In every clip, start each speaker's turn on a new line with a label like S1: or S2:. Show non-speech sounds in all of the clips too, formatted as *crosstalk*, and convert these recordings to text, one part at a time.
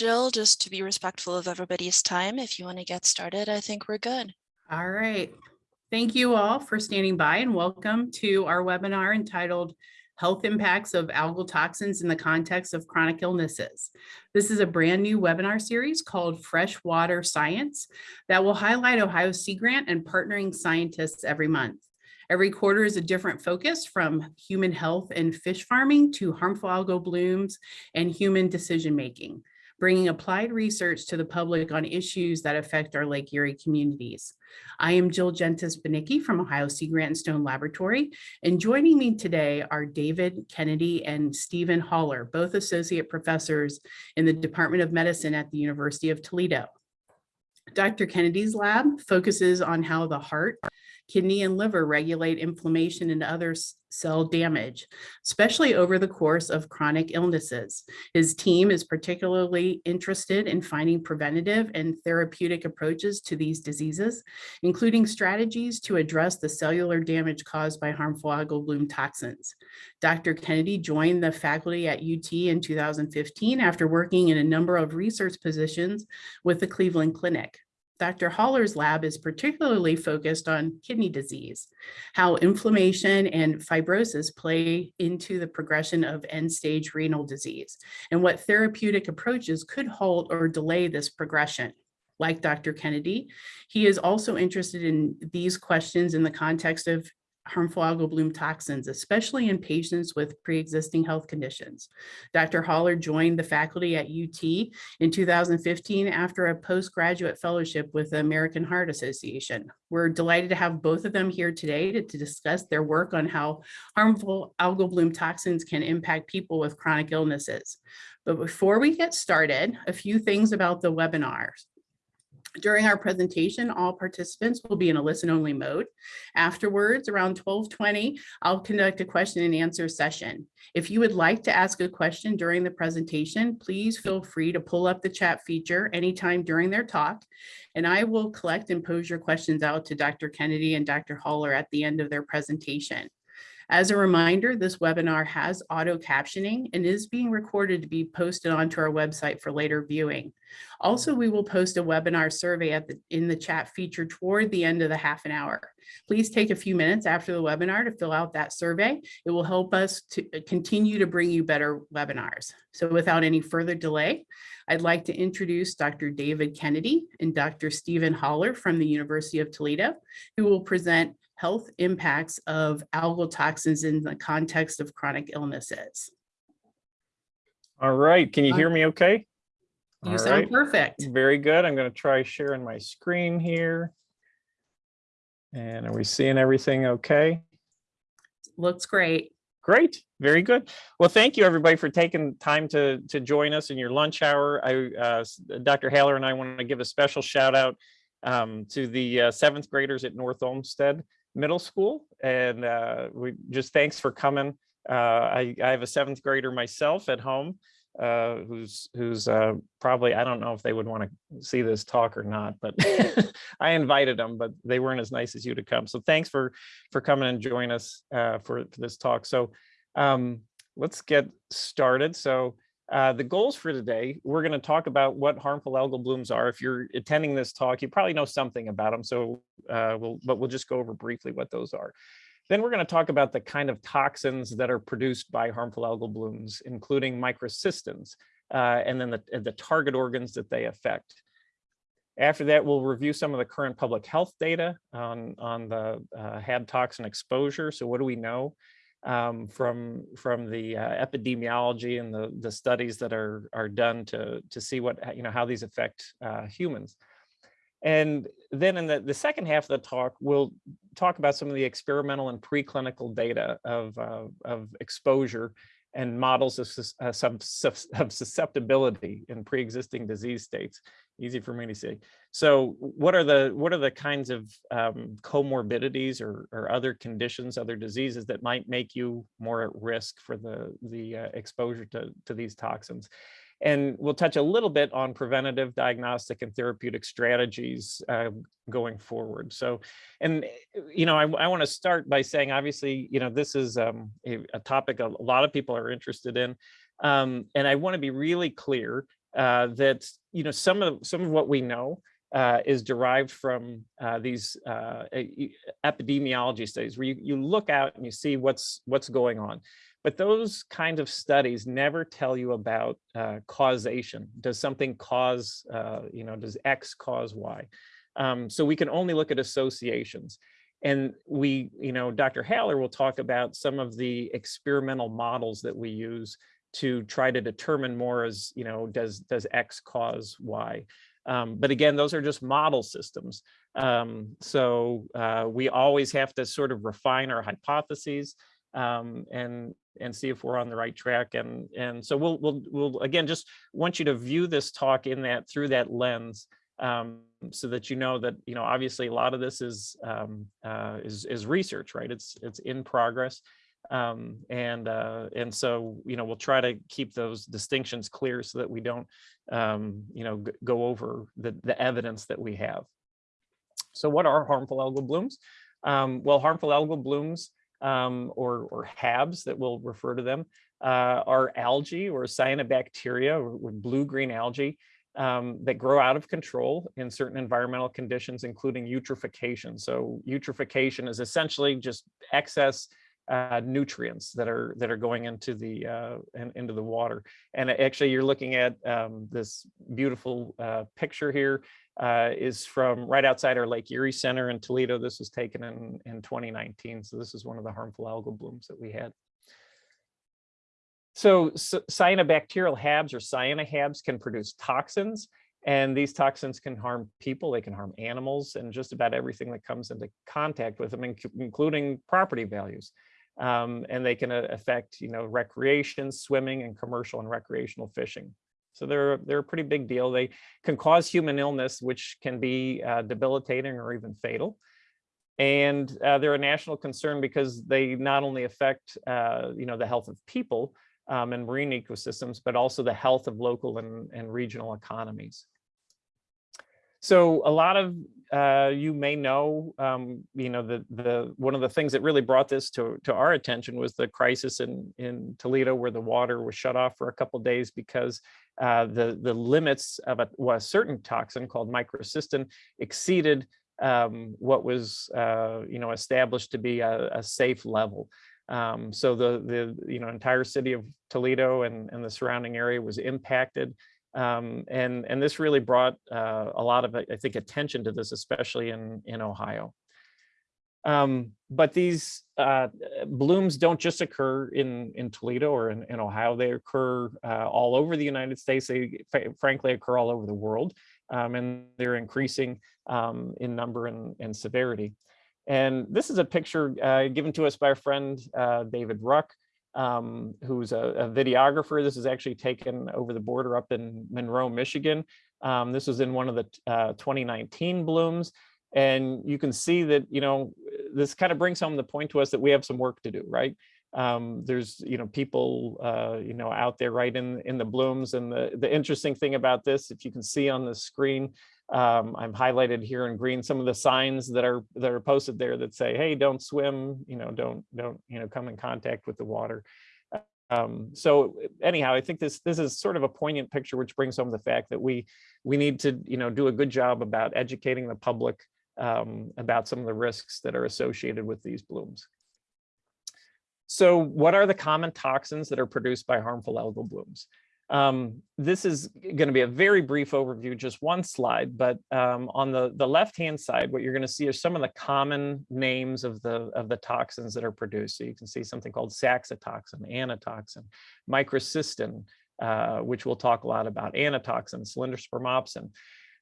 S1: Jill, just to be respectful of everybody's time, if you want to get started, I think we're good.
S2: All right. Thank you all for standing by and welcome to our webinar entitled Health Impacts of Algal Toxins in the Context of Chronic Illnesses. This is a brand new webinar series called Freshwater Science that will highlight Ohio Sea Grant and partnering scientists every month. Every quarter is a different focus from human health and fish farming to harmful algal blooms and human decision making bringing applied research to the public on issues that affect our Lake Erie communities. I am Jill Gentis Banicki from Ohio Sea Grant and Stone Laboratory, and joining me today are David Kennedy and Stephen Haller, both associate professors in the Department of Medicine at the University of Toledo. Dr. Kennedy's lab focuses on how the heart, kidney, and liver regulate inflammation and other cell damage, especially over the course of chronic illnesses. His team is particularly interested in finding preventative and therapeutic approaches to these diseases, including strategies to address the cellular damage caused by harmful algal bloom toxins. Dr. Kennedy joined the faculty at UT in 2015 after working in a number of research positions with the Cleveland Clinic. Dr. Haller's lab is particularly focused on kidney disease, how inflammation and fibrosis play into the progression of end-stage renal disease, and what therapeutic approaches could halt or delay this progression. Like Dr. Kennedy, he is also interested in these questions in the context of harmful algal bloom toxins, especially in patients with pre-existing health conditions. Dr. Haller joined the faculty at UT in 2015 after a postgraduate fellowship with the American Heart Association. We're delighted to have both of them here today to, to discuss their work on how harmful algal bloom toxins can impact people with chronic illnesses. But before we get started, a few things about the webinars. During our presentation, all participants will be in a listen only mode. Afterwards, around 1220, I'll conduct a question and answer session. If you would like to ask a question during the presentation, please feel free to pull up the chat feature anytime during their talk, and I will collect and pose your questions out to Dr. Kennedy and Dr. Haller at the end of their presentation. As a reminder, this webinar has auto captioning and is being recorded to be posted onto our website for later viewing. Also, we will post a webinar survey at the, in the chat feature toward the end of the half an hour. Please take a few minutes after the webinar to fill out that survey. It will help us to uh, continue to bring you better webinars. So without any further delay, I'd like to introduce Dr. David Kennedy and Dr. Stephen Haller from the University of Toledo, who will present health impacts of algal toxins in the context of chronic illnesses.
S3: All right, can you hear me okay?
S2: You
S3: All
S2: sound
S3: right.
S2: perfect.
S3: Very good. I'm going to try sharing my screen here. And are we seeing everything okay?
S2: Looks great.
S3: Great, very good. Well, thank you everybody for taking time to to join us in your lunch hour. I, uh, Dr. Haller and I want to give a special shout out um, to the uh, seventh graders at North Olmsted Middle School, and uh, we just thanks for coming. Uh, I, I have a seventh grader myself at home, uh, who's who's uh, probably I don't know if they would want to see this talk or not, but *laughs* *laughs* I invited them, but they weren't as nice as you to come. So thanks for for coming and join us uh, for, for this talk. So um, let's get started. So uh, the goals for today, we're going to talk about what harmful algal blooms are. If you're attending this talk, you probably know something about them. So uh, we'll, but we'll just go over briefly what those are. Then we're going to talk about the kind of toxins that are produced by harmful algal blooms, including microcystins, uh, and then the, the target organs that they affect. After that, we'll review some of the current public health data on, on the uh, HAB toxin exposure. So what do we know? Um, from from the uh, epidemiology and the the studies that are are done to to see what you know how these affect uh, humans. And then in the, the second half of the talk, we'll talk about some of the experimental and preclinical data of, uh, of exposure and models of, uh, *laughs* of susceptibility in pre-existing disease states. Easy for me to say. So what are the what are the kinds of um, comorbidities or, or other conditions, other diseases that might make you more at risk for the, the uh, exposure to, to these toxins? And we'll touch a little bit on preventative diagnostic and therapeutic strategies uh, going forward. So, and, you know, I, I want to start by saying, obviously, you know, this is um, a, a, topic a lot of people are interested in. Um, and I want to be really clear uh, that, you know, some of, some of what we know uh, is derived from uh, these uh, epidemiology studies where you, you look out and you see what's, what's going on. But those kind of studies never tell you about uh, causation. Does something cause, uh, you know, does X cause Y? Um, so we can only look at associations. And we, you know, Dr. Haller will talk about some of the experimental models that we use to try to determine more as, you know, does, does X cause Y? Um, but again, those are just model systems. Um, so uh, we always have to sort of refine our hypotheses um, and and see if we're on the right track. And and so we'll we'll we'll again just want you to view this talk in that through that lens, um, so that you know that you know obviously a lot of this is um, uh, is is research, right? It's it's in progress. Um, and uh, and so you know we'll try to keep those distinctions clear so that we don't um, you know go over the the evidence that we have. So what are harmful algal blooms? Um, well, harmful algal blooms um, or, or HABs that we'll refer to them, uh, are algae or cyanobacteria or, blue-green algae um, that grow out of control in certain environmental conditions, including eutrophication. So eutrophication is essentially just excess uh, nutrients that are that are going into the uh, in, into the water. And actually, you're looking at um, this beautiful uh, picture here uh, is from right outside our Lake Erie Center in Toledo. This was taken in in 2019. So this is one of the harmful algal blooms that we had. So, c- cyanobacterial HABs or cyanoHABs can produce toxins, and these toxins can harm people, they can harm animals, and just about everything that comes into contact with them, including property values. Um, and they can uh, affect, you know, recreation, swimming, and commercial and recreational fishing. So they're they're a pretty big deal. They can cause human illness, which can be uh, debilitating or even fatal. And uh, they're a national concern because they not only affect, uh, you know, the health of people, um, and marine ecosystems, but also the health of local and, and regional economies. So a lot of uh, you may know, um, you know, the the one of the things that really brought this to to our attention was the crisis in in Toledo, where the water was shut off for a couple days because uh, the the limits of a, well, a certain toxin called microcystin exceeded um, what was uh, you know established to be a, a safe level. Um, so the the you know entire city of Toledo and, and the surrounding area was impacted. Um, and and this really brought uh, a lot of I think attention to this, especially in in Ohio. Um, but these uh, blooms don't just occur in in Toledo or in, in Ohio; they occur uh, all over the United States. They frankly occur all over the world, um, and they're increasing um, in number and, and severity. And this is a picture uh, given to us by our friend uh, David Ruck, um, who's a, a, videographer. This is actually taken over the border up in Monroe, Michigan. Um, this was in one of the uh, 2019 blooms. And you can see that, you know, this kind of brings home the point to us that we have some work to do, right? Um, there's, you know, people, uh, you know, out there right in, in the blooms. And the, the interesting thing about this, if you can see on the screen, um, I'm highlighted here in green some of the signs that are that are posted there that say, "Hey, don't swim," you know, don't don't you know come in contact with the water. Um, so anyhow, I think this this is sort of a poignant picture, which brings home the fact that we we need to you know do a good job about educating the public um, about some of the risks that are associated with these blooms. So, what are the common toxins that are produced by harmful algal blooms? Um, this is going to be a very brief overview, just one slide, but um, on the, the left-hand side, what you're going to see are some of the common names of the, of the toxins that are produced. So you can see something called saxitoxin, anatoxin, microcystin, uh, which we'll talk a lot about, anatoxin, cylindrospermopsin.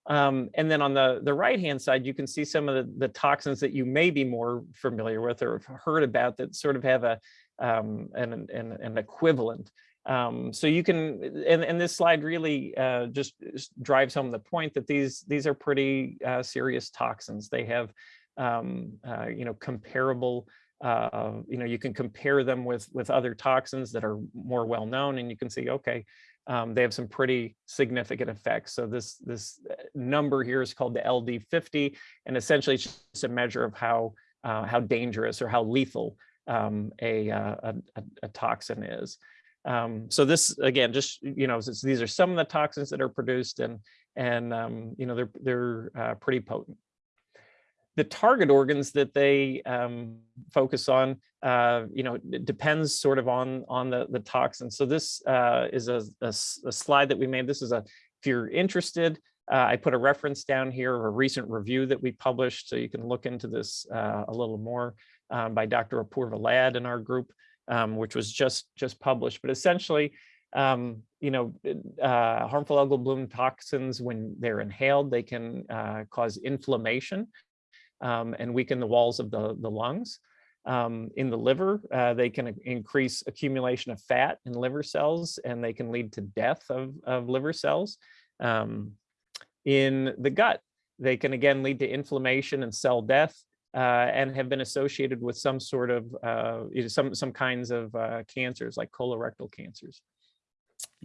S3: Um, and then on the, the right-hand side, you can see some of the, the toxins that you may be more familiar with or have heard about that sort of have a, um, an, an, an equivalent. Um, so you can, and, and this slide really uh, just drives home the point that these these are pretty uh, serious toxins. They have, um, uh, you know, comparable. Uh, you know, you can compare them with with other toxins that are more well known, and you can see, okay, um, they have some pretty significant effects. So this this number here is called the LD50, and essentially it's just a measure of how uh, how dangerous or how lethal um, a, a, a toxin is. Um, so this, again, just, you know, these are some of the toxins that are produced and, and, um, you know, they're, they're uh, pretty potent. The target organs that they um, focus on, uh, you know, depends sort of on, on the, the toxin. So this uh, is a a slide that we made. This is a, if you're interested, uh, I put a reference down here of a recent review that we published, so you can look into this uh, a little more um, by Dr. Apurva Lad in our group, um, which was just just published. But essentially, um, you know, uh, harmful algal bloom toxins, when they're inhaled, they can uh, cause inflammation um, and weaken the walls of the, the lungs. Um, in the liver, uh, they can increase accumulation of fat in liver cells, and they can lead to death of, of liver cells. Um, in the gut, they can again lead to inflammation and cell death, and have been associated with some sort of uh, you know, some some kinds of uh, cancers like colorectal cancers.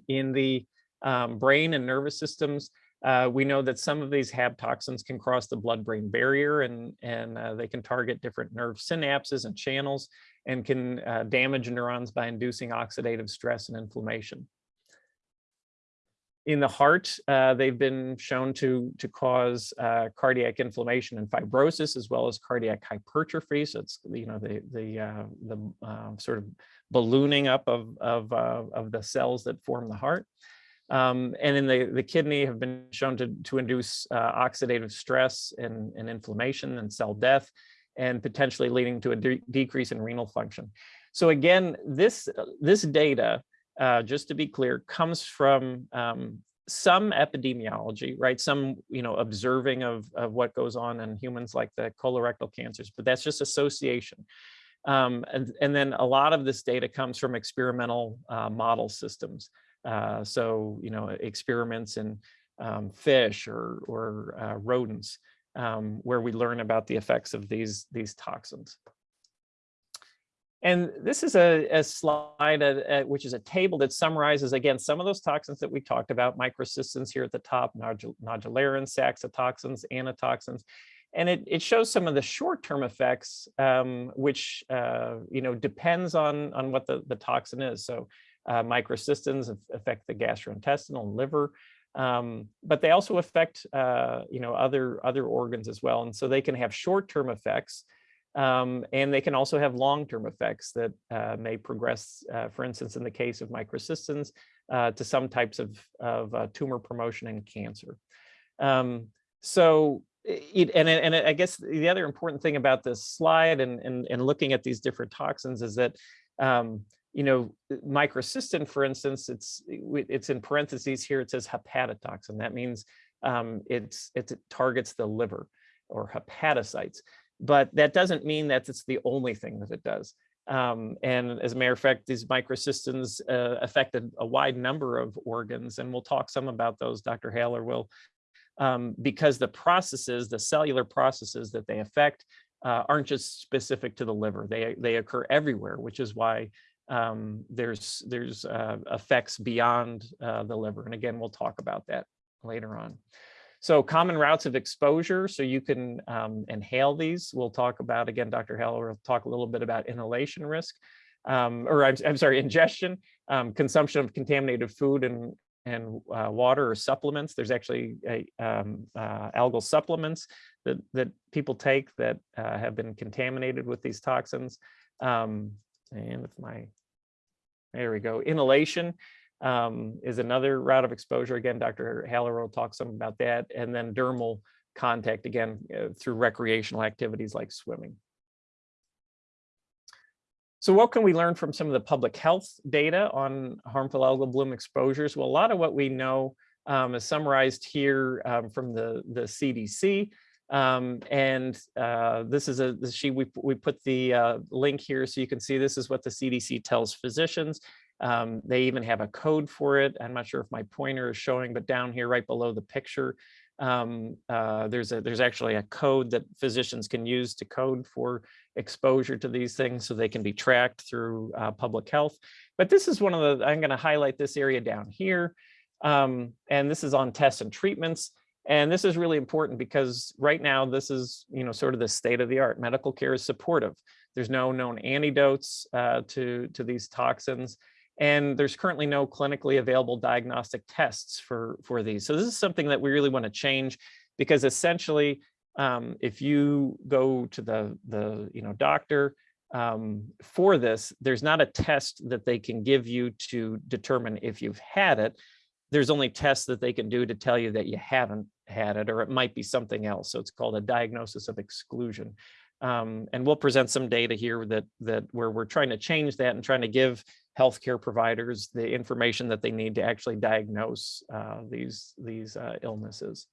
S3: In the um, brain and nervous systems, uh, we know that some of these HAB toxins can cross the blood-brain barrier and, and uh, they can target different nerve synapses and channels and can uh, damage neurons by inducing oxidative stress and inflammation. In the heart, uh, they've been shown to, to cause uh, cardiac inflammation and fibrosis, as well as cardiac hypertrophy. So it's, you know, the, the, uh, the sort of ballooning up of, of, of the cells that form the heart. Um, and in the, the kidney have been shown to, to induce uh, oxidative stress and, and inflammation and cell death, and potentially leading to a de decrease in renal function. So again, this, this data, uh, just to be clear, comes from um, some epidemiology, right? Some, you know, observing of, of what goes on in humans like the colorectal cancers, but that's just association. Um, and, and then a lot of this data comes from experimental uh, model systems. Uh, so, you know, experiments in um, fish or, or uh, rodents um, where we learn about the effects of these, these toxins. And this is a, a slide which is a table that summarizes, again, some of those toxins that we talked about, microcystins here at the top, nodul nodularins, saxitoxins, anatoxins. And it, it shows some of the short-term effects, um, which, uh, you know, depends on, on what the, the toxin is. So uh, microcystins affect the gastrointestinal and liver, um, but they also affect, uh, you know, other, other organs as well. And so they can have short-term effects, um, and they can also have long-term effects that uh, may progress, uh, for instance, in the case of microcystins, uh, to some types of, of uh, tumor promotion and cancer. Um, so, it, and, and I guess the other important thing about this slide and, and, and looking at these different toxins is that, um, you know, microcystin, for instance, it's it's in parentheses here, it says hepatotoxin. That means um, it's, it's, it targets the liver or hepatocytes but that doesn't mean that it's the only thing that it does. Um, and as a matter of fact, these microcystins uh, affected a wide number of organs, and we'll talk some about those, Dr. Haler will, um, because the processes, the cellular processes that they affect uh, aren't just specific to the liver. They, they occur everywhere, which is why um, there's, there's uh, effects beyond uh, the liver. And again, we'll talk about that later on. So common routes of exposure, so you can um, inhale these. We'll talk about, again, Dr. Heller will talk a little bit about inhalation risk, um, or I'm, I'm, sorry, ingestion, um, consumption of contaminated food and, and uh, water or supplements. There's actually a, um, uh, algal supplements that, that people take that uh, have been contaminated with these toxins. Um, and with my, there we go, inhalation um, is another route of exposure. Again, Dr. Haller will talk some about that. And then dermal contact, again, uh, through recreational activities like swimming. So what can we learn from some of the public health data on harmful algal bloom exposures? Well, a lot of what we know um, is summarized here um, from the, the CDC. Um, and uh, this is a sheet we, we put the uh, link here so you can see this is what the CDC tells physicians. Um, they even have a code for it. I'm not sure if my pointer is showing, but down here right below the picture, um, uh, there's a there's actually a code that physicians can use to code for exposure to these things so they can be tracked through uh, public health. But this is one of the, I'm going to highlight this area down here. Um, and this is on tests and treatments. And this is really important because right now this is, you know, sort of the state of the art. Medical care is supportive. There's no known antidotes uh, to, to these toxins. And there's currently no clinically available diagnostic tests for, for these. So this is something that we really want to change because essentially, um, if you go to the, the you know, doctor um, for this, there's not a test that they can give you to determine if you've had it. There's only tests that they can do to tell you that you haven't had it, or it might be something else. So it's called a diagnosis of exclusion. Um, and we'll present some data here that that where we're trying to change that and trying to give healthcare providers the information that they need to actually diagnose uh, these these uh, illnesses.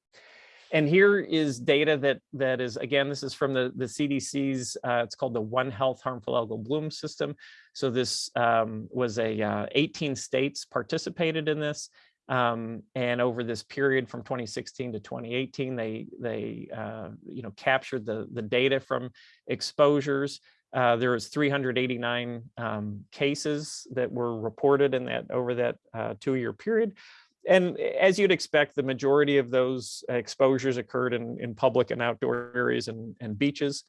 S3: And here is data that that is again this is from the the CDC's uh, it's called the One Health Harmful Algal Bloom System. So this um, was a uh, 18 states participated in this. Um, and over this period from 2016 to 2018, they they uh, you know captured the the data from exposures. Uh, there was 389 um, cases that were reported in that over that uh, two-year period. And as you'd expect, the majority of those exposures occurred in, in public and outdoor areas and, and beaches.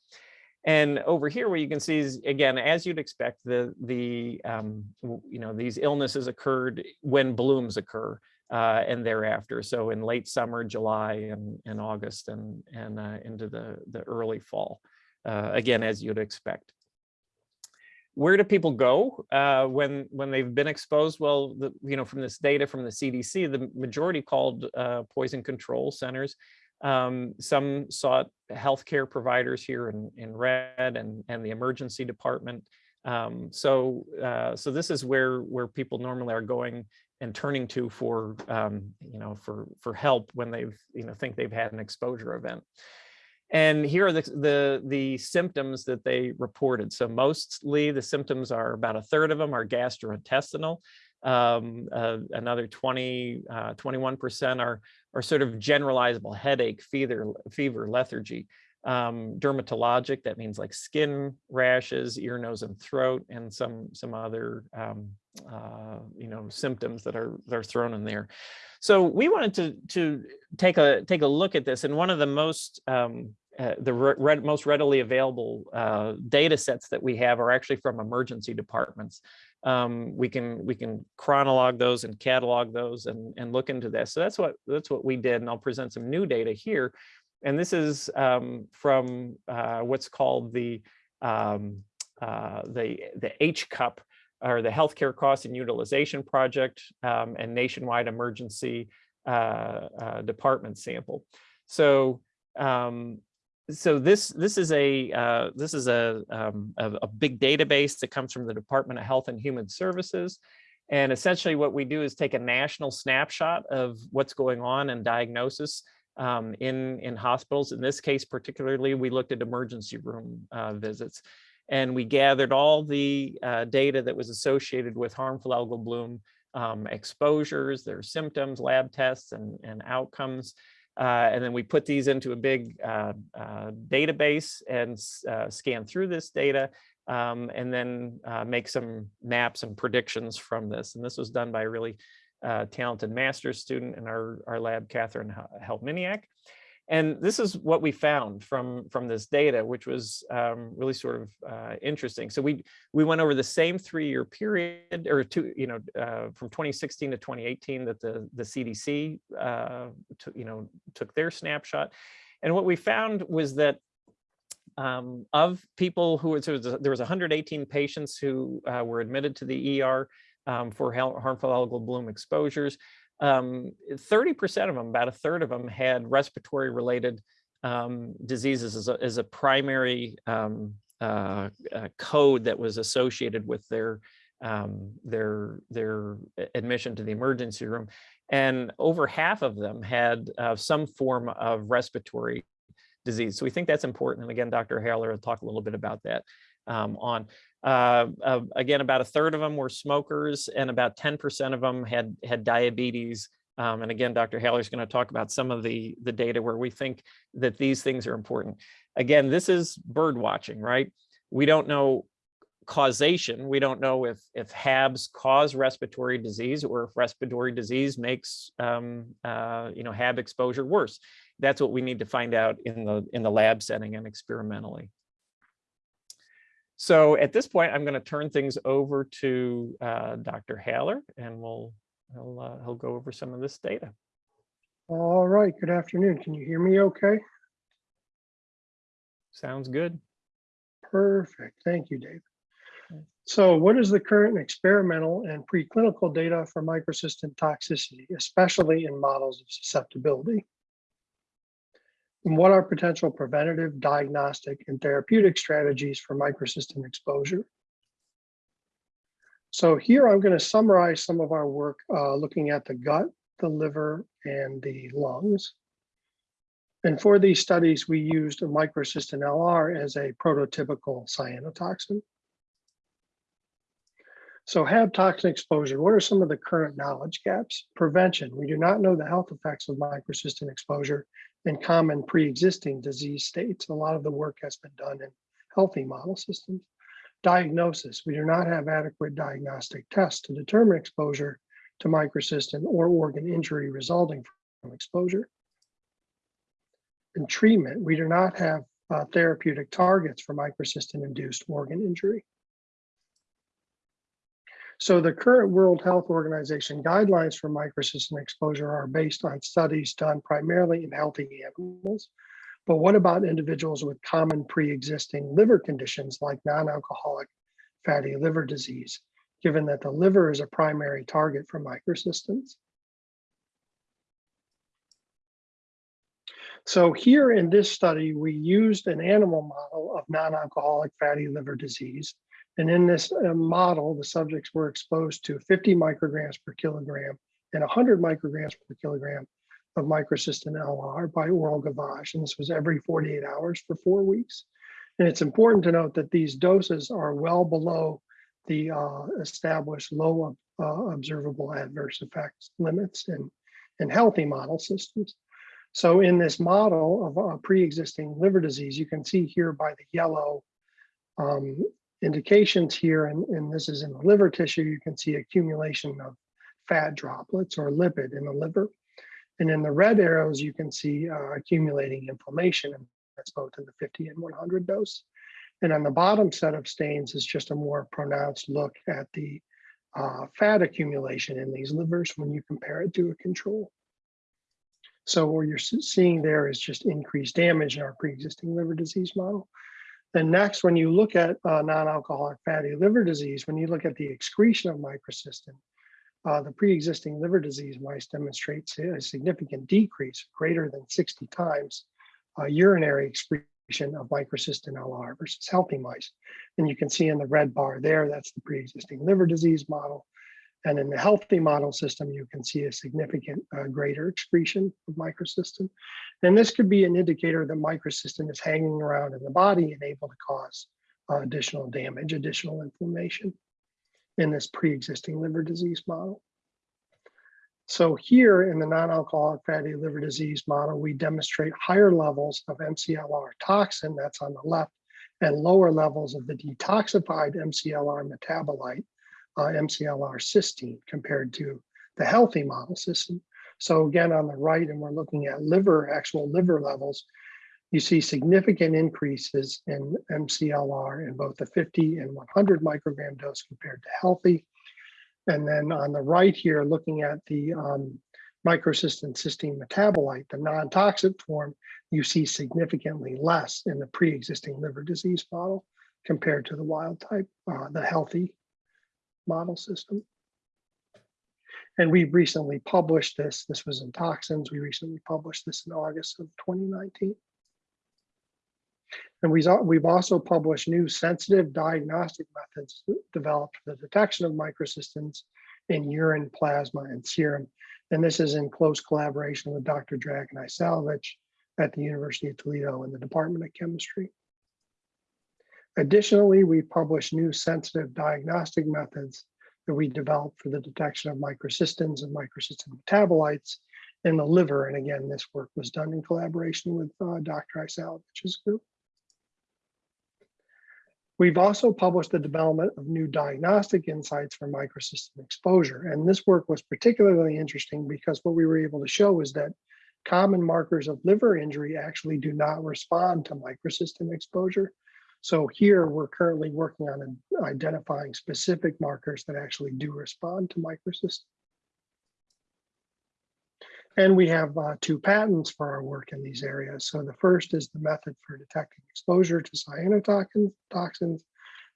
S3: And over here, what you can see is, again, as you'd expect, the, the um, you know, these illnesses occurred when blooms occur uh, and thereafter. So in late summer, July and, and August and, and uh, into the, the early fall, uh, again, as you'd expect. Where do people go uh, when when they've been exposed? Well, the, you know, from this data from the CDC, the majority called uh, poison control centers. Um, some sought healthcare providers here in, in red and, and the emergency department. Um, so uh, so this is where where people normally are going and turning to for um, you know for for help when they've you know think they've had an exposure event. And here are the, the, the, symptoms that they reported. So mostly the symptoms are about a third of them are gastrointestinal. Um, uh, another 20, 21% uh, are, are sort of generalizable headache, fever, fever lethargy. Um, dermatologic, that means like skin rashes, ear, nose, and throat, and some some other um, uh, you know symptoms that are that are thrown in there. So we wanted to to take a take a look at this, and one of the most um, uh, the re most readily available uh, data sets that we have are actually from emergency departments. Um, we can we can chronolog those and catalog those and, and look into this. So that's what that's what we did, and I'll present some new data here. And this is um, from uh, what's called the um, uh, the the HCUP or the Healthcare Cost and Utilization Project um, and Nationwide Emergency uh, Department sample. So um, so this this is a uh, this is a, um, a, a big database that comes from the Department of Health and Human Services. And essentially what we do is take a national snapshot of what's going on and diagnosis um, in, in hospitals. In this case, particularly, we looked at emergency room uh, visits. And we gathered all the uh, data that was associated with harmful algal bloom um, exposures, their symptoms, lab tests, and, and outcomes. Uh, and then we put these into a big uh, uh, database and uh, scan through this data um, and then uh, make some maps and predictions from this. And this was done by a really talented master's student in our, our lab, Catherine Helminiak. And this is what we found from, from this data, which was um, really sort of uh, interesting. So we we went over the same three-year period, or two, you know, uh, from 2016 to 2018 that the the CDC, uh, you know, took their snapshot. And what we found was that um, of people who so there was 118 patients who uh, were admitted to the ER um, for harmful algal bloom exposures um, 30% of them, about a third of them had respiratory related um, diseases as a, as a primary um, uh, uh, code that was associated with their um, their their admission to the emergency room. And over half of them had uh, some form of respiratory disease. So we think that's important. And again, Dr. Haller will talk a little bit about that um, on. Uh, uh, again, about a third of them were smokers and about 10% of them had, had diabetes. Um, and again, Dr. Haller is going to talk about some of the, the data where we think that these things are important. Again, this is bird watching, right? We don't know causation. We don't know if, if HABs cause respiratory disease or if respiratory disease makes, um, uh, you know, HAB exposure worse. That's what we need to find out in the, in the lab setting and experimentally. So at this point, I'm going to turn things over to uh, Dr. Haller and we'll, he'll, uh, he'll go over some of this data.
S4: All right, good afternoon. Can you hear me okay?
S3: Sounds good.
S4: Perfect. Thank you, Dave. So what is the current experimental and preclinical data for microcystin toxicity, especially in models of susceptibility? And what are potential preventative, diagnostic, and therapeutic strategies for microcystin exposure? So here I'm going to summarize some of our work uh, looking at the gut, the liver, and the lungs. And for these studies, we used a microcystin LR as a prototypical cyanotoxin. So have toxin exposure. What are some of the current knowledge gaps? Prevention. We do not know the health effects of microcystin exposure in common pre-existing disease states. A lot of the work has been done in healthy model systems. Diagnosis. We do not have adequate diagnostic tests to determine exposure to microcystin or organ injury resulting from exposure and treatment, we do not have uh, therapeutic targets for microcystin-induced organ injury. So the current World Health Organization guidelines for microcystin exposure are based on studies done primarily in healthy animals. But what about individuals with common pre-existing liver conditions like non-alcoholic fatty liver disease, given that the liver is a primary target for microcystins? So here in this study, we used an animal model of non-alcoholic fatty liver disease. And in this uh, model, the subjects were exposed to 50 micrograms per kilogram and 100 micrograms per kilogram of microcystin LR by oral gavage. And this was every 48 hours for four weeks. And it's important to note that these doses are well below the uh, established low uh, observable adverse effects limits in, in healthy model systems. So in this model of a pre-existing liver disease, you can see here by the yellow um, indications here, and, and this is in the liver tissue, you can see accumulation of fat droplets or lipid in the liver. And in the red arrows, you can see uh, accumulating inflammation, and that's both in the 50 and 100 dose. And on the bottom set of stains is just a more pronounced look at the uh, fat accumulation in these livers when you compare it to a control. So what you're seeing there is just increased damage in our pre-existing liver disease model. Then next, when you look at uh, non-alcoholic fatty liver disease, when you look at the excretion of microcystin, uh, the pre-existing liver disease mice demonstrates a significant decrease, greater than 60 times uh, urinary excretion of microcystin LR versus healthy mice. And you can see in the red bar there, that's the pre-existing liver disease model. And in the healthy model system, you can see a significant uh, greater excretion of microcystin. And this could be an indicator that microcystin is hanging around in the body and able to cause uh, additional damage, additional inflammation in this pre-existing liver disease model. So here in the non-alcoholic fatty liver disease model, we demonstrate higher levels of MCLR toxin, that's on the left, and lower levels of the detoxified MCLR metabolite, uh, MCLR cysteine compared to the healthy model system. So again, on the right, and we're looking at liver, actual liver levels, you see significant increases in MCLR in both the 50 and 100 microgram dose compared to healthy. And then on the right here, looking at the um, microcystin cysteine metabolite, the non-toxic form, you see significantly less in the pre-existing liver disease model compared to the wild type, uh, the healthy model system. And we recently published this. This was in Toxins. We recently published this in August of 2019. And we, we've also published new sensitive diagnostic methods developed for the detection of microcystins in urine, plasma, and serum. And this is in close collaboration with Dr. Dragan Isalovich at the University of Toledo in the Department of Chemistry. Additionally, we published new sensitive diagnostic methods that we developed for the detection of microcystins and microcystin metabolites in the liver. And again, this work was done in collaboration with uh, Dr. Isalovich's group. We've also published the development of new diagnostic insights for microcystin exposure. And this work was particularly interesting because what we were able to show is that common markers of liver injury actually do not respond to microcystin exposure. So here, we're currently working on identifying specific markers that actually do respond to microcystin. And we have uh, two patents for our work in these areas. So the first is the method for detecting exposure to cyanotoxins, toxins,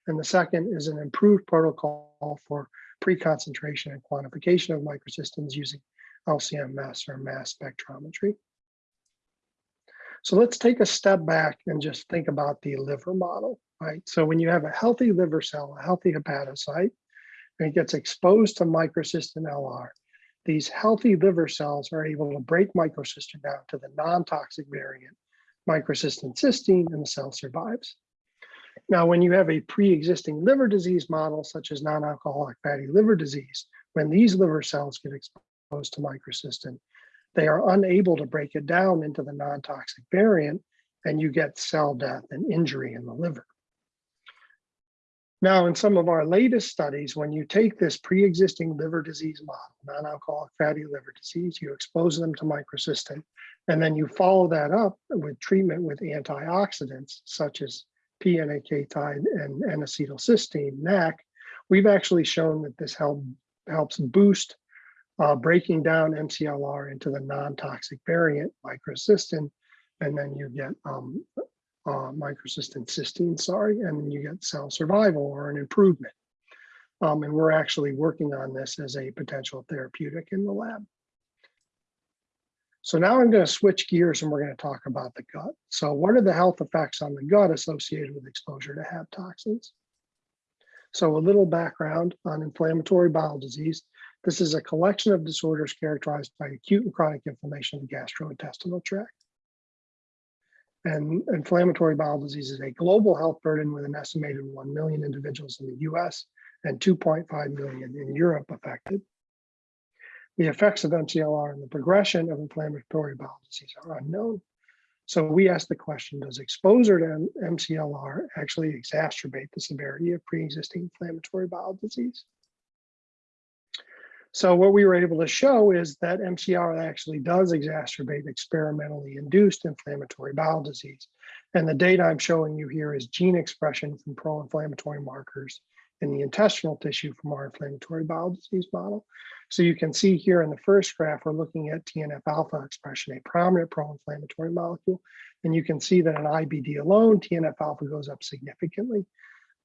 S4: and the second is an improved protocol for pre-concentration and quantification of microcystins using LCMS or mass spectrometry. So let's take a step back and just think about the liver model, right? So when you have a healthy liver cell, a healthy hepatocyte, and it gets exposed to microcystin LR, these healthy liver cells are able to break microcystin down to the non-toxic variant, microcystin cysteine, and the cell survives. Now, when you have a pre-existing liver disease model, such as non-alcoholic fatty liver disease, when these liver cells get exposed to microcystin, they are unable to break it down into the non-toxic variant, and you get cell death and injury in the liver. Now, in some of our latest studies, when you take this pre-existing liver disease model, non-alcoholic fatty liver disease, you expose them to microcystin, and then you follow that up with treatment with antioxidants, such as P-NAK-tide and N-acetylcysteine, NAC, we've actually shown that this help, helps boost uh, breaking down MCLR into the non-toxic variant microcystin, and then you get um, uh, microcystin cysteine, sorry, and then you get cell survival or an improvement. Um, and we're actually working on this as a potential therapeutic in the lab. So now I'm going to switch gears and we're going to talk about the gut. So what are the health effects on the gut associated with exposure to HAP toxins? So a little background on inflammatory bowel disease. This is a collection of disorders characterized by acute and chronic inflammation of the gastrointestinal tract. And inflammatory bowel disease is a global health burden with an estimated 1 million individuals in the US and 2.5 million in Europe affected. The effects of MCLR and the progression of inflammatory bowel disease are unknown. So we ask the question, does exposure to MCLR actually exacerbate the severity of pre-existing inflammatory bowel disease? So what we were able to show is that MCR actually does exacerbate experimentally induced inflammatory bowel disease. And the data I'm showing you here is gene expression from pro-inflammatory markers in the intestinal tissue from our inflammatory bowel disease model. So you can see here in the first graph, we're looking at TNF alpha expression, a prominent pro-inflammatory molecule. And you can see that in IBD alone, TNF alpha goes up significantly.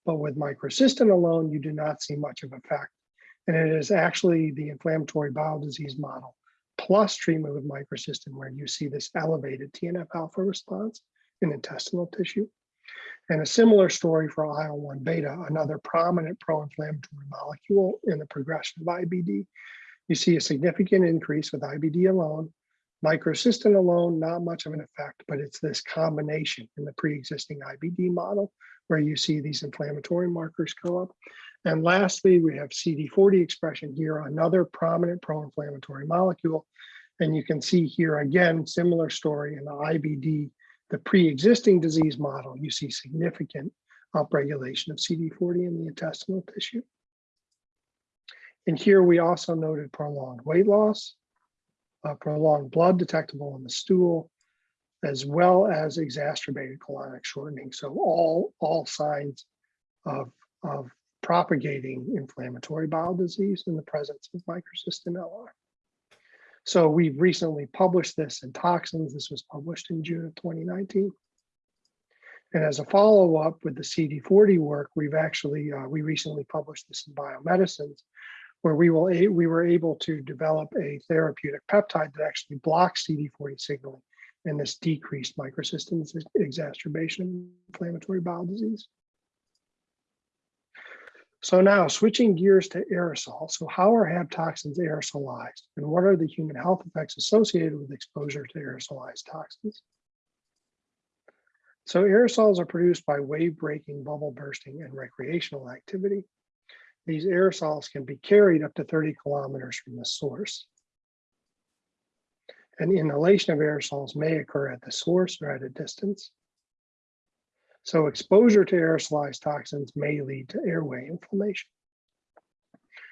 S4: But with microcystin alone, you do not see much of effect. And it is actually the inflammatory bowel disease model plus treatment with microcystin where you see this elevated TNF alpha response in intestinal tissue. And a similar story for IL-1 beta, another prominent pro-inflammatory molecule in the progression of IBD. You see a significant increase with IBD alone. Microcystin alone, not much of an effect, but it's this combination in the pre-existing IBD model where you see these inflammatory markers go up. And lastly, we have CD40 expression here, another prominent pro-inflammatory molecule. And you can see here again, similar story in the IBD, the pre-existing disease model, you see significant upregulation of CD40 in the intestinal tissue. And here we also noted prolonged weight loss, uh, prolonged blood detectable in the stool, as well as exacerbated colonic shortening. So all, all signs of, of propagating inflammatory bowel disease in the presence of microcystin LR. So we've recently published this in Toxins. This was published in June of 2019. And as a follow-up with the CD40 work, we've actually, uh, we recently published this in Biomedicines, where we, will we were able to develop a therapeutic peptide that actually blocks CD40 signaling and this decreased microcystin exacerbation inflammatory bowel disease. So now switching gears to aerosol. So how are HAP toxins aerosolized and what are the human health effects associated with exposure to aerosolized toxins? So aerosols are produced by wave breaking, bubble bursting, and recreational activity. These aerosols can be carried up to 30 kilometers from the source. And inhalation of aerosols may occur at the source or at a distance. So exposure to aerosolized toxins may lead to airway inflammation.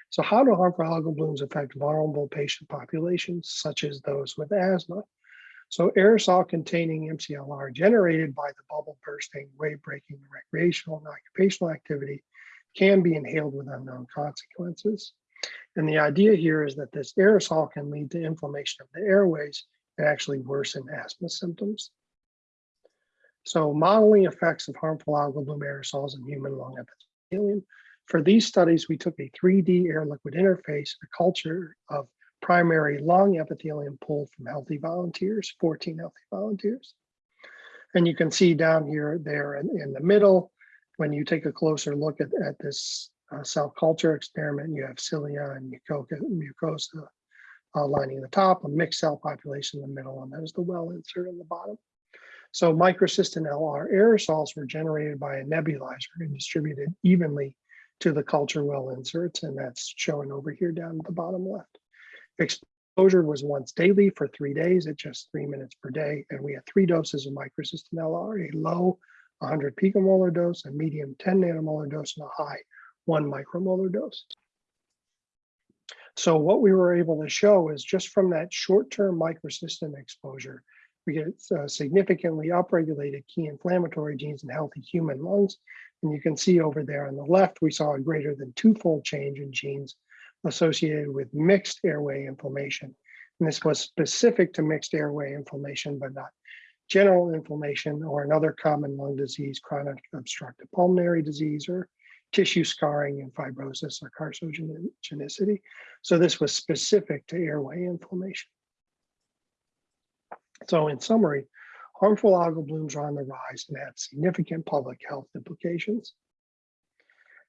S4: So how do harmful algal blooms affect vulnerable patient populations, such as those with asthma? So aerosol containing MCLR generated by the bubble bursting, wave breaking, recreational and occupational activity can be inhaled with unknown consequences. And the idea here is that this aerosol can lead to inflammation of the airways and actually worsen asthma symptoms. So modeling effects of harmful algal bloom aerosols in human lung epithelium. For these studies, we took a 3D air liquid interface, a culture of primary lung epithelium pulled from healthy volunteers, 14 healthy volunteers. And you can see down here, there in, in the middle, when you take a closer look at, at this uh, cell culture experiment, you have cilia and mucosa, mucosa uh, lining the top, a mixed cell population in the middle, and there's the well insert in the bottom. So microcystin LR aerosols were generated by a nebulizer and distributed evenly to the culture well inserts, and that's shown over here down at the bottom left. Exposure was once daily for three days at just three minutes per day, and we had three doses of microcystin LR, a low 100 picomolar dose, a medium 10 nanomolar dose, and a high one micromolar dose. So what we were able to show is just from that short-term microcystin exposure, we get uh, significantly upregulated key inflammatory genes in healthy human lungs. And you can see over there on the left, we saw a greater than twofold change in genes associated with mixed airway inflammation. And this was specific to mixed airway inflammation, but not general inflammation or another common lung disease, chronic obstructive pulmonary disease, or tissue scarring and fibrosis or carcinogenicity. So this was specific to airway inflammation. So in summary, harmful algal blooms are on the rise and have significant public health implications.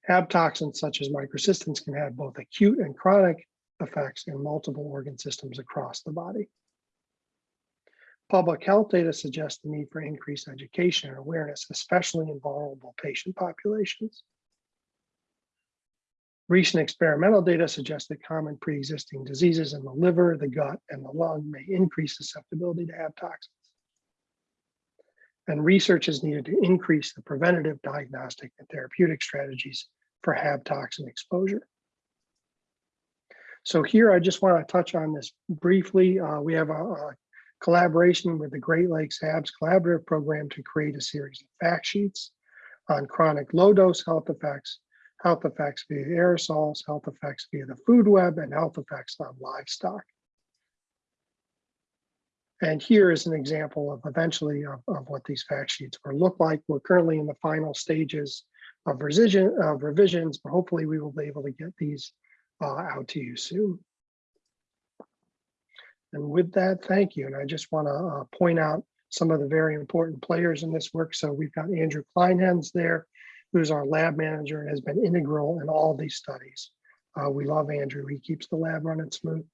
S4: Hab toxins such as microcystins can have both acute and chronic effects in multiple organ systems across the body. Public health data suggests the need for increased education and awareness, especially in vulnerable patient populations. Recent experimental data suggests that common pre-existing diseases in the liver, the gut, and the lung may increase susceptibility to Hab toxins. And research is needed to increase the preventative, diagnostic, and therapeutic strategies for Hab toxin exposure. So here, I just want to touch on this briefly. Uh, we have a, a collaboration with the Great Lakes HABS Collaborative Program to create a series of fact sheets on chronic low-dose health effects, health effects via aerosols, health effects via the food web, and health effects on livestock. And here is an example of eventually of, of what these fact sheets will look like. We're currently in the final stages of revision of revisions, but hopefully we will be able to get these uh, out to you soon. And with that, thank you. And I just want to uh, point out some of the very important players in this work. So we've got Andrew Kleinhens there, who's our lab manager and has been integral in all these studies. Uh, we love Andrew. He keeps the lab running smooth.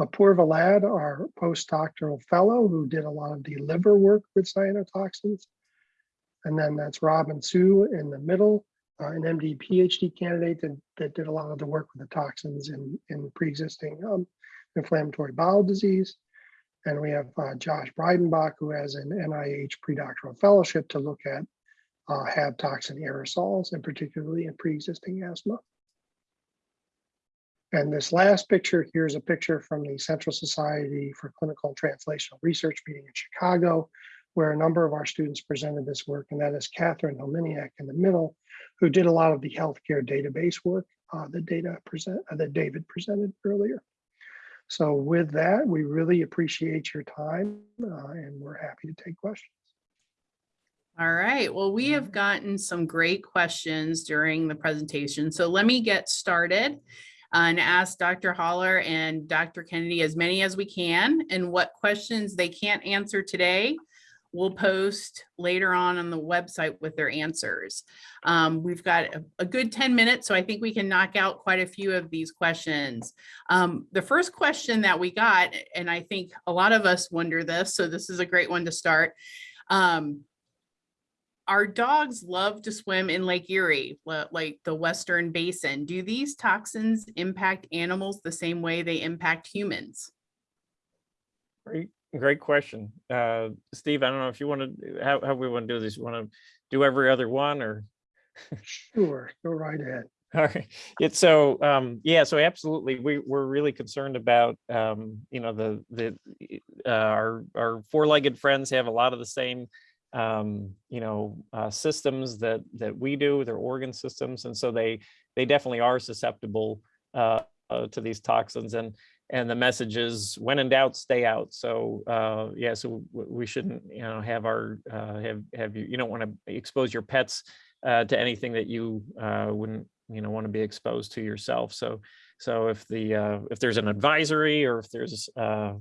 S4: Uh, Purva Lad, our postdoctoral fellow who did a lot of the liver work with cyanotoxins. And then that's Robin Sue in the middle, uh, an MD PhD candidate that, that did a lot of the work with the toxins in, in pre-existing um, inflammatory bowel disease. And we have uh, Josh Breidenbach, who has an NIH predoctoral fellowship to look at uh, Hab toxin aerosols, and particularly in pre-existing asthma. And this last picture, here's a picture from the Central Society for Clinical and Translational Research meeting in Chicago, where a number of our students presented this work, and that is Catherine Hominiak in the middle, who did a lot of the healthcare database work uh, that data present uh, that David presented earlier. So with that, we really appreciate your time, uh, and we're happy to take questions.
S2: All right, well, we have gotten some great questions during the presentation. So let me get started and ask Dr. Holler and Dr. Kennedy as many as we can and what questions they can't answer today we'll post later on on the website with their answers. Um, we've got a, a, good 10 minutes, so I think we can knock out quite a few of these questions. Um, the first question that we got, and I think a lot of us wonder this, so this is a great one to start. Um, our dogs love to swim in Lake Erie, like the Western Basin. Do these toxins impact animals the same way they impact humans?
S3: Great, great question. Uh, Steve, I don't know if you want to, how, how we want to do this. You want to do every other one or?
S4: Sure, go right ahead. *laughs*
S3: All right. It's so, um, yeah, so absolutely, we, we're really concerned about, um, you know, the, the, uh, our, our four-legged friends have a lot of the same, um, you know, uh, systems that, that we do, their organ systems, and so they, they definitely are susceptible, uh, uh, to these toxins and, and the message is when in doubt, stay out. So, uh, yeah, so we shouldn't, you know, have our, uh, have, have you, you don't want to expose your pets, uh, to anything that you, wouldn't, you know, want to be exposed to yourself. So, so if the, if there's an advisory or if there's,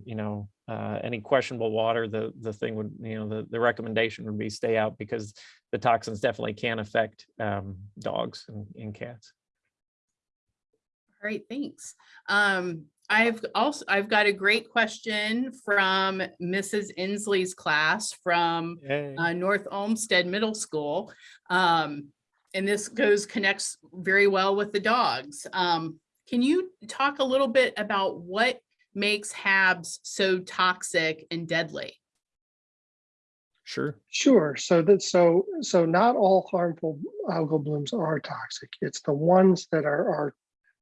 S3: you know, uh, any questionable water, the, the thing would, you know, the, the recommendation would be stay out because the toxins definitely can affect, um, dogs and, and cats.
S2: All right, thanks. Um, I've also, I've got a great question from Mrs. Inslee's class from uh, North Olmsted Middle School. Um, and this goes, connects very well with the dogs. Um, can you talk a little bit about what makes HABs so toxic and deadly?
S3: Sure.
S4: Sure. So that so so not all harmful algal blooms are toxic. It's the ones that are are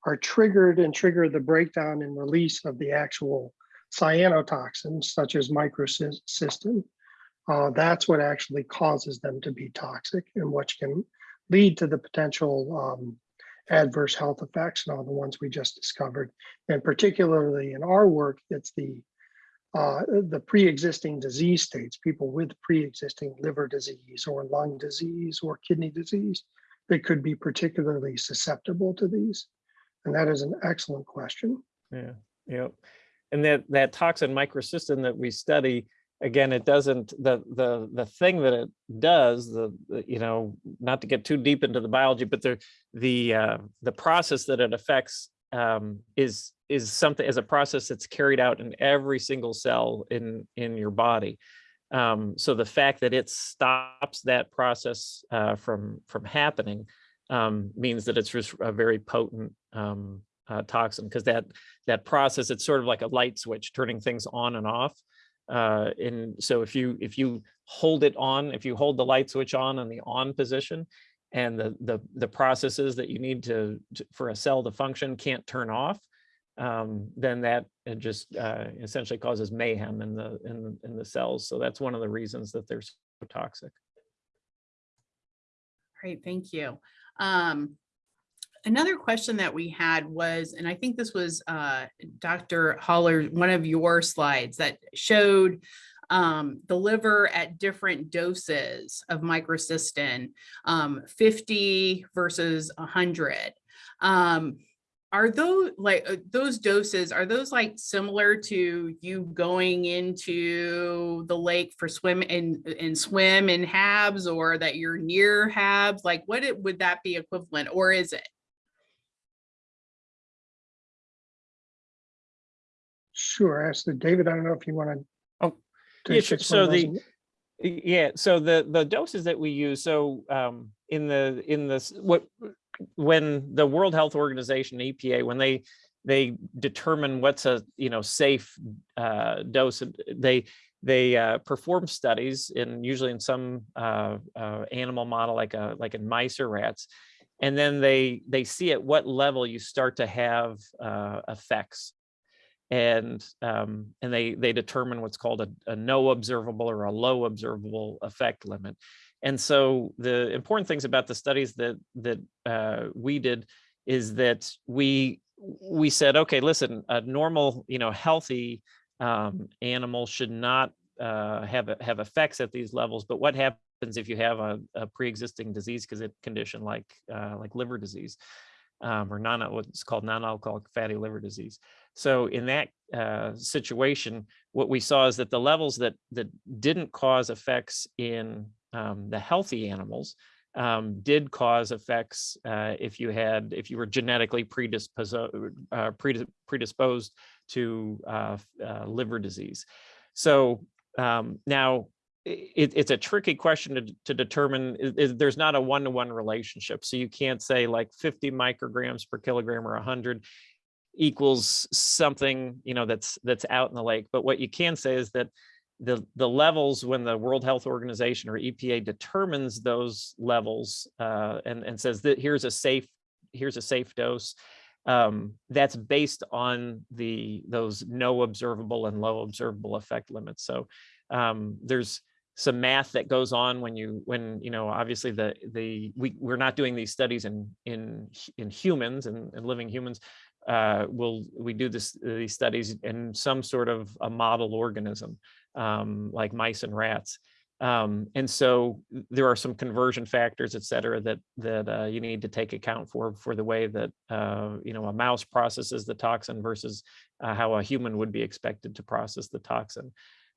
S4: are triggered and trigger the breakdown and release of the actual cyanotoxins, such as microcystin. Uh, that's what actually causes them to be toxic and which can lead to the potential um, adverse health effects and all the ones we just discovered. And particularly in our work, it's the uh, the pre-existing disease states, people with pre-existing liver disease or lung disease or kidney disease that could be particularly susceptible to these. And that is an excellent question.
S3: Yeah, yeah. And that, that toxin microcystin that we study, again, it doesn't, the, the, the thing that it does, the, the, you know, not to get too deep into the biology, but the, the, uh, the process that it affects um, is, is something, as a process that's carried out in every single cell in, in your body. Um, so the fact that it stops that process uh, from, from happening um, means that it's just a very potent um, uh, toxin because that that process it's sort of like a light switch turning things on and off uh, and so if you if you hold it on if you hold the light switch on on the on position and the the the processes that you need to, to for a cell to function can't turn off um, then that it just uh, essentially causes mayhem in the in the, in the cells so that's one of the reasons that they're so toxic
S2: Great, thank you. Um, another question that we had was, and I think this was uh, Dr. Holler, one of your slides that showed um, the liver at different doses of microcystin, um, 50 versus 100. Um, are those like uh, those doses, are those like similar to you going into the lake for swim and, and swim in HABs or that you're near HABs? Like what it, would that be equivalent or is it?
S4: Sure. Actually, David, I don't know if you want to.
S3: Oh, yeah, sure. So the- Yeah, so the, the doses that we use, so um, in the, in this, what, when the World Health Organization, EPA, when they, they determine what's a, you know, safe uh, dose, they, they uh, perform studies in, usually in some uh, uh, animal model, like a, like in mice or rats. And then they, they see at what level you start to have uh, effects and um, and they they determine what's called a, a no observable or a low observable effect limit. And so the important things about the studies that that uh, we did is that we we said, okay, listen, a normal, you know, healthy um, animal should not uh, have have effects at these levels. But what happens if you have a, a pre-existing disease because it condition like uh, like liver disease um, or non what's called non-alcoholic fatty liver disease? So in that uh, situation, what we saw is that the levels that that didn't cause effects in um, the healthy animals um, did cause effects uh, if you had if you were genetically predisposed uh, predisposed to uh, uh, liver disease. So um, now it, it's a tricky question to, to determine. There's not a one-to-one relationship, so you can't say like 50 micrograms per kilogram or 100 equals something you know that's that's out in the lake but what you can say is that the the levels when the world health organization or epa determines those levels uh, and and says that here's a safe here's a safe dose. Um, that's based on the those no observable and low observable effect limits. So um, there's some math that goes on when you when you know obviously the the we we're not doing these studies in in in humans and, and living humans uh will we do this these studies in some sort of a model organism um like mice and rats. Um and so there are some conversion factors et cetera that that uh, you need to take account for for the way that uh you know a mouse processes the toxin versus uh, how a human would be expected to process the toxin.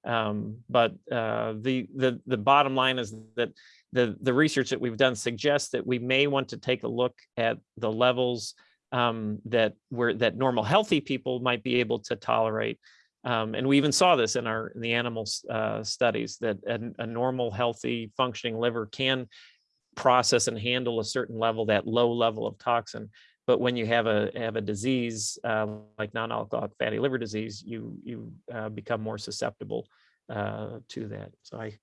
S3: Um, but uh, the the the bottom line is that the the research that we've done suggests that we may want to take a look at the levels um, that were that normal healthy people might be able to tolerate. Um, and we even saw this in our in the animal uh, studies that a, a normal healthy functioning liver can process and handle a certain level that low level of toxin but when you have a have a disease uh, like non-alcoholic fatty liver disease, you you uh, become more susceptible uh, to that. So I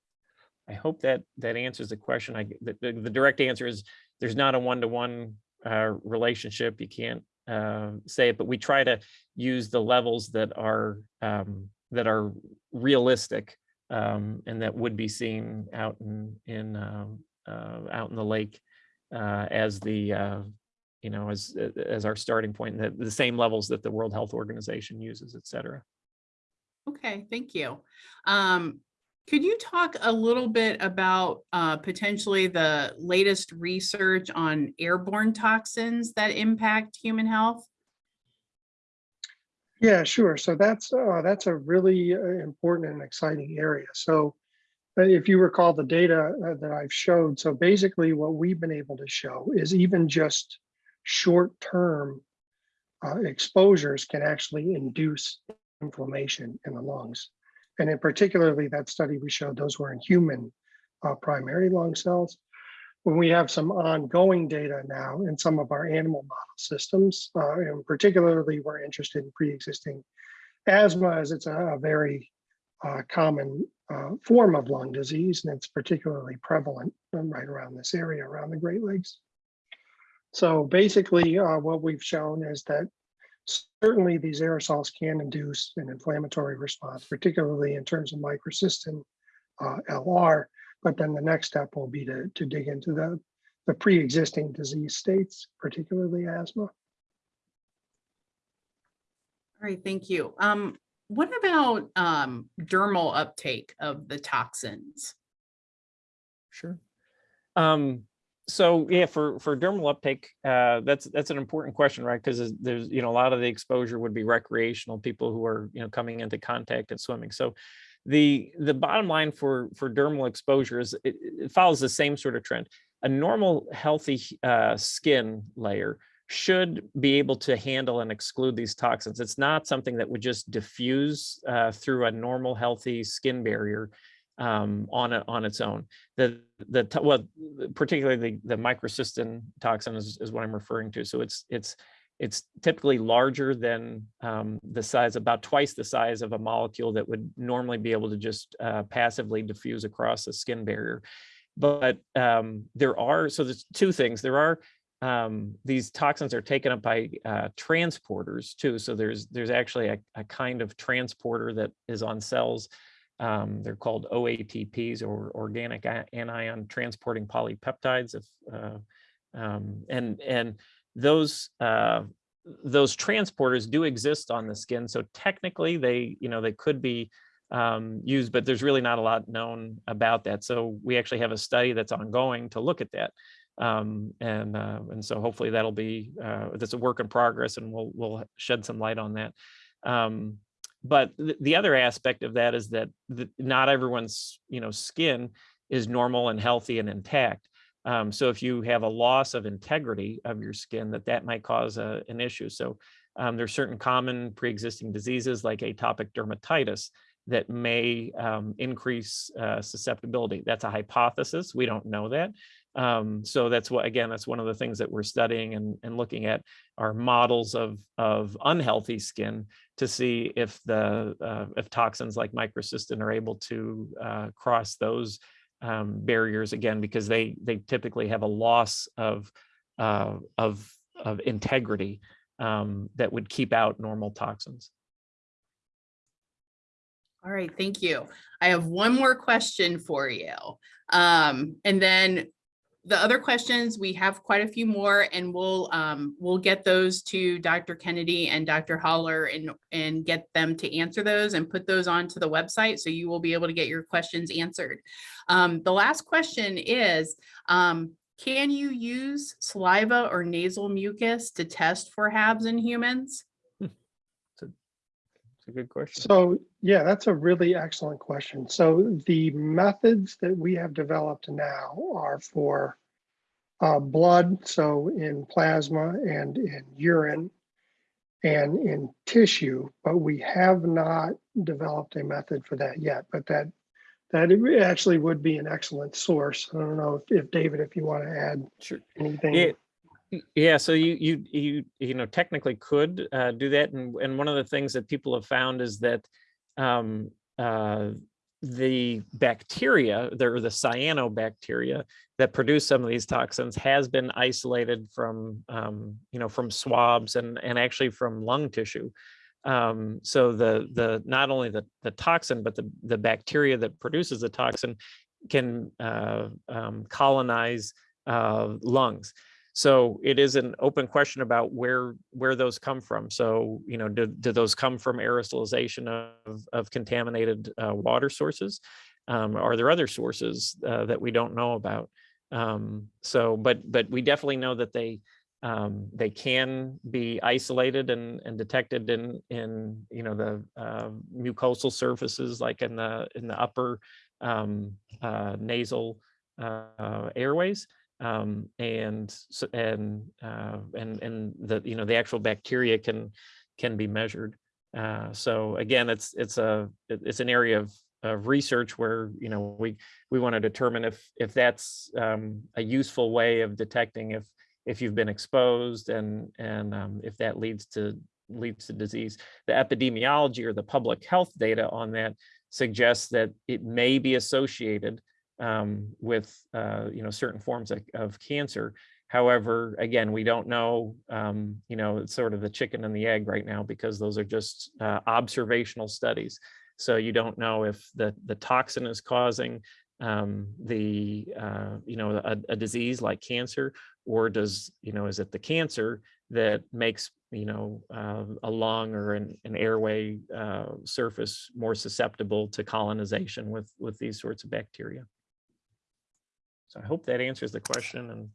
S3: I hope that that answers the question. I the, the the direct answer is there's not a one to one relationship. You can't uh, say it, but we try to use the levels that are um, that are realistic um, and that would be seen out in in um, uh, out in the lake uh, as the uh, you know, as, as our starting point, the, the same levels that the World Health Organization uses, et cetera.
S2: Okay, thank you. Um, could you talk a little bit about uh, potentially the latest research on airborne toxins that impact human health?
S4: Yeah, sure. So that's, uh, that's a really uh, important and exciting area. So uh, if you recall the data uh, that I've showed, so basically what we've been able to show is even just short-term uh, exposures can actually induce inflammation in the lungs. And in particularly that study we showed, those were in human uh, primary lung cells. When we have some ongoing data now in some of our animal model systems, uh, and particularly we're interested in pre-existing asthma as it's a, a very uh, common uh, form of lung disease, and it's particularly prevalent right around this area, around the Great Lakes. So basically, uh, what we've shown is that certainly these aerosols can induce an inflammatory response, particularly in terms of microcystin uh, LR. But then the next step will be to, to dig into the, the pre-existing disease states, particularly asthma.
S2: All right, thank you. Um, what about um, dermal uptake of the toxins?
S3: Sure. Um, so yeah, for for dermal uptake, uh, that's that's an important question, right? Because there's you know a lot of the exposure would be recreational people who are you know coming into contact and swimming. So the the bottom line for for dermal exposure is it, it follows the same sort of trend. A normal healthy uh, skin layer should be able to handle and exclude these toxins. It's not something that would just diffuse uh, through a normal healthy skin barrier um, on a, on its own. The the well, particularly the the microcystin toxin is, is what I'm referring to. So it's it's it's typically larger than um, the size, about twice the size of a molecule that would normally be able to just uh, passively diffuse across the skin barrier. But um, there are so there's two things. There are um, these toxins are taken up by uh, transporters too. So there's there's actually a, a kind of transporter that is on cells um, they're called OATPs or organic anion transporting polypeptides. If, uh, um, and and those uh, those transporters do exist on the skin. So technically, they you know they could be um, used, but there's really not a lot known about that. So we actually have a study that's ongoing to look at that. Um, and uh, and so hopefully that'll be uh, that's a work in progress, and we'll we'll shed some light on that. Um, but th- the other aspect of that is that the, not everyone's you know skin is normal and healthy and intact. Um, so if you have a loss of integrity of your skin that that might cause a, an issue. So um, there's certain common pre-existing diseases like atopic dermatitis that may um, increase uh, susceptibility. That's a hypothesis. We don't know that um, so that's what again that's one of the things that we're studying and, and looking at are models of of unhealthy skin to see if the uh, if toxins like microcystin are able to uh, cross those um, barriers again because they they typically have a loss of uh, of of integrity um, that would keep out normal toxins.
S2: All right, thank you. I have one more question for you. Um, and then the other questions, we have quite a few more and we'll, um, we'll get those to Dr. Kennedy and Dr. Holler and, and get them to answer those and put those onto the website. So you will be able to get your questions answered. Um, the last question is, um, can you use saliva or nasal mucus to test for HABs in humans?
S3: It's a good question.
S4: So, yeah, that's a really excellent question. So the methods that we have developed now are for uh, blood, so in plasma and in urine and in tissue, but we have not developed a method for that yet, but that that it actually would be an excellent source. I don't know if, if David, if you want to add
S3: Sure.
S4: anything.
S3: Yeah, yeah. So you you you you know technically could uh, do that, and and one of the things that people have found is that um, uh, the bacteria, there the cyanobacteria that produce some of these toxins, has been isolated from um, you know from swabs and and actually from lung tissue. Um, so the the not only the the toxin, but the the bacteria that produces the toxin can uh, um, colonize uh, lungs. So it is an open question about where where those come from. So you know, do, do those come from aerosolization of of contaminated uh, water sources? Um, are there other sources uh, that we don't know about? Um, so, but but we definitely know that they um, they can be isolated and, and detected in in you know the uh, mucosal surfaces like in the in the upper um, uh, nasal uh, airways um, and and uh, and and the you know the actual bacteria can can be measured. Uh, so again, it's it's a it's an area of of research where you know we we want to determine if if that's um, a useful way of detecting if if you've been exposed and and um, if that leads to leads to disease. The epidemiology or the public health data on that suggests that it may be associated um, with uh, you know certain forms of, of cancer. However, again, we don't know. Um, you know, it's sort of the chicken and the egg right now because those are just uh, observational studies. So you don't know if the the toxin is causing um, the uh, you know a, a disease like cancer, or does you know is it the cancer that makes you know uh, a lung or an, an airway uh, surface more susceptible to colonization with with these sorts of bacteria. So I hope that answers the question and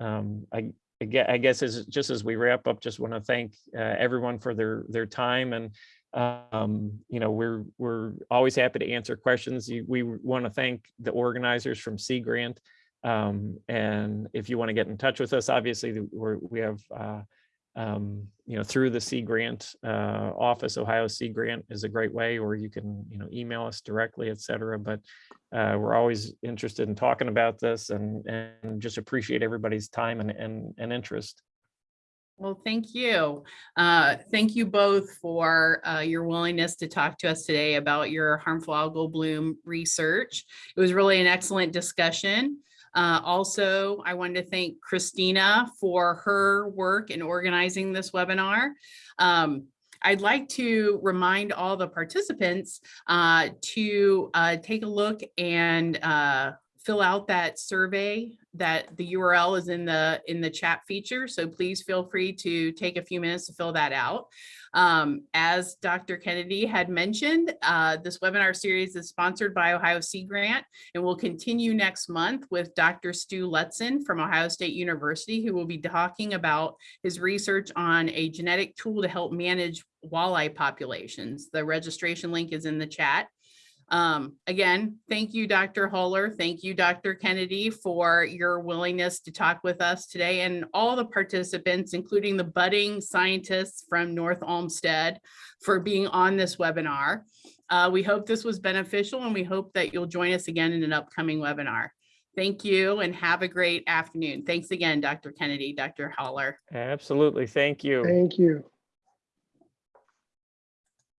S3: um, I, I guess as, just as we wrap up, just want to thank uh, everyone for their, their time and um, you know, we're, we're always happy to answer questions. We want to thank the organizers from Sea Grant. Um, and if you want to get in touch with us, obviously we're, we have uh, um, you know, through the Sea Grant uh, office, Ohio Sea Grant is a great way, or you can, you know, email us directly, et cetera. But uh, we're always interested in talking about this and, and just appreciate everybody's time and, and, and interest.
S2: Well, thank you. Uh, Thank you both for uh, your willingness to talk to us today about your harmful algal bloom research. It was really an excellent discussion. Uh, Also, I wanted to thank Christina for her work in organizing this webinar. Um, I'd like to remind all the participants uh, to uh, take a look and uh, fill out that survey that the URL is in the in the chat feature. So please feel free to take a few minutes to fill that out. Um, as Dr. Kennedy had mentioned, uh, this webinar series is sponsored by Ohio Sea Grant and will continue next month with Dr. Stu Lutzen from Ohio State University, who will be talking about his research on a genetic tool to help manage walleye populations. The registration link is in the chat. Um, again, thank you, Dr. Holler. Thank you, Dr. Kennedy, for your willingness to talk with us today and all the participants, including the budding scientists from North Olmsted for being on this webinar. Uh, we hope this was beneficial and we hope that you'll join us again in an upcoming webinar. Thank you and have a great afternoon. Thanks again, Dr. Kennedy, Dr. Holler.
S3: Absolutely. Thank you.
S4: Thank you.